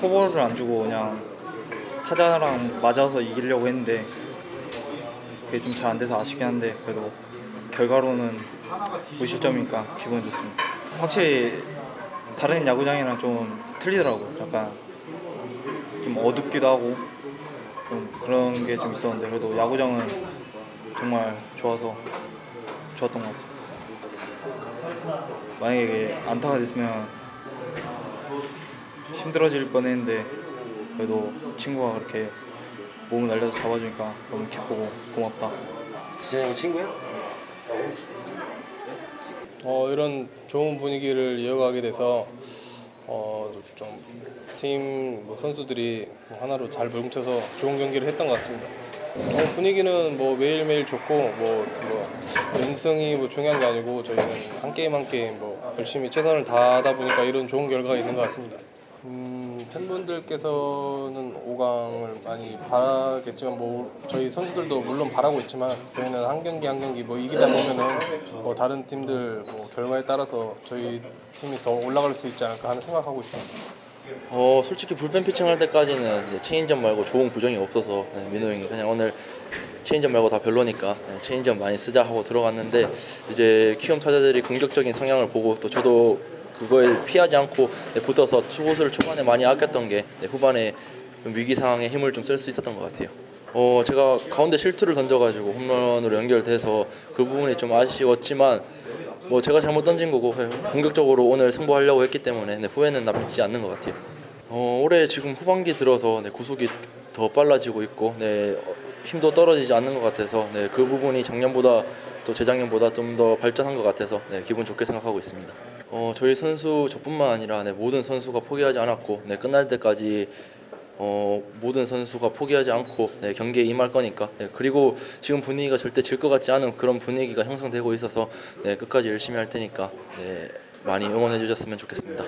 볼을 안 주고 그냥 타자랑 맞아서 이기려고 했는데 그게 좀 잘 안 돼서 아쉽긴 한데 그래도 결과로는 무실점이니까 기분 좋습니다. 확실히 다른 야구장이랑 좀 틀리더라고요. 약간 좀 어둡기도 하고 좀 그런 게 좀 있었는데 그래도 야구장은 정말 좋아서 좋았던 것 같습니다. 만약에 안타가 됐으면 힘들어질 뻔했는데 그래도 친구가 그렇게 몸을 날려서 잡아주니까 너무 기쁘고 고맙다. 지현이 친구야? 어, 이런 좋은 분위기를 이어가게 돼서 어, 좀팀 뭐 선수들이 하나로 잘 뭉쳐서 좋은 경기를 했던 것 같습니다. 어, 분위기는 뭐 매일매일 좋고 뭐, 뭐 연승이 뭐 중요한 게 아니고 저희는 한 게임 한 게임 뭐 열심히 최선을 다하다 보니까 이런 좋은 결과가 있는 것 같습니다. 음, 팬분들께서는 5강을 많이 바라겠지만 뭐 저희 선수들도 물론 바라고 있지만 저희는 한 경기 한 경기 뭐 이기다 보면은 뭐 다른 팀들 뭐 결과에 따라서 저희 팀이 더 올라갈 수 있지 않을까 하는 생각하고 있습니다. 어 솔직히 불펜 피칭 할 때까지는 체인지업 말고 좋은 구종이 없어서 네, 민호 형이 그냥 오늘 체인지업 말고 다 별로니까 네, 체인지업 많이 쓰자 하고 들어갔는데 이제 키움 타자들이 공격적인 성향을 보고 또 저도 그거에 피하지 않고 네, 붙어서 투구수를 초반에 많이 아꼈던 게 네, 후반에 좀 위기 상황에 힘을 좀 쓸 수 있었던 것 같아요. 어 제가 가운데 실투를 던져가지고 홈런으로 연결돼서 그 부분이 좀 아쉬웠지만 뭐 제가 잘못 던진 거고 네, 공격적으로 오늘 승부하려고 했기 때문에 네, 후회는 남지 않는 것 같아요. 어, 올해 지금 후반기 들어서 네, 구속이 더 빨라지고 있고 네, 어, 힘도 떨어지지 않는 것 같아서 네, 그 부분이 작년보다 또 재작년보다 좀 더 발전한 것 같아서 네, 기분 좋게 생각하고 있습니다. 어, 저희 선수 저뿐만 아니라 네, 모든 선수가 포기하지 않았고 네, 끝날 때까지 어, 모든 선수가 포기하지 않고 네, 경기에 임할 거니까 네, 그리고 지금 분위기가 절대 질 것 같지 않은 그런 분위기가 형성되고 있어서 네, 끝까지 열심히 할 테니까 네, 많이 응원해 주셨으면 좋겠습니다.